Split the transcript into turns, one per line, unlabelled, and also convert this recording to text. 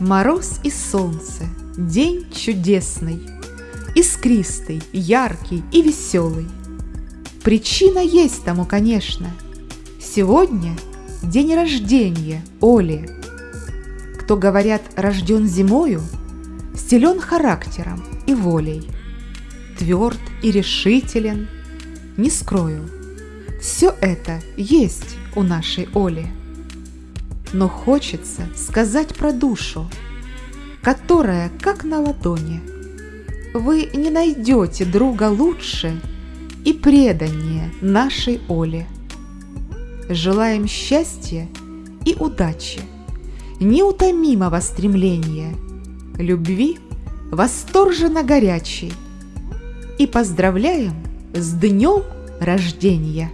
Мороз и солнце, день чудесный, Искристый, яркий и веселый. Причина есть тому, конечно. Сегодня день рождения Оли. Кто, говорят, рожден зимою, Силен характером и волей, Тверд и решителен, не скрою, Все это есть у нашей Оли. Но хочется сказать про душу, которая как на ладони. Вы не найдете друга лучше и преданнее нашей Оле. Желаем счастья и удачи, неутомимого стремления, любви восторженно горячей и поздравляем с днем рождения!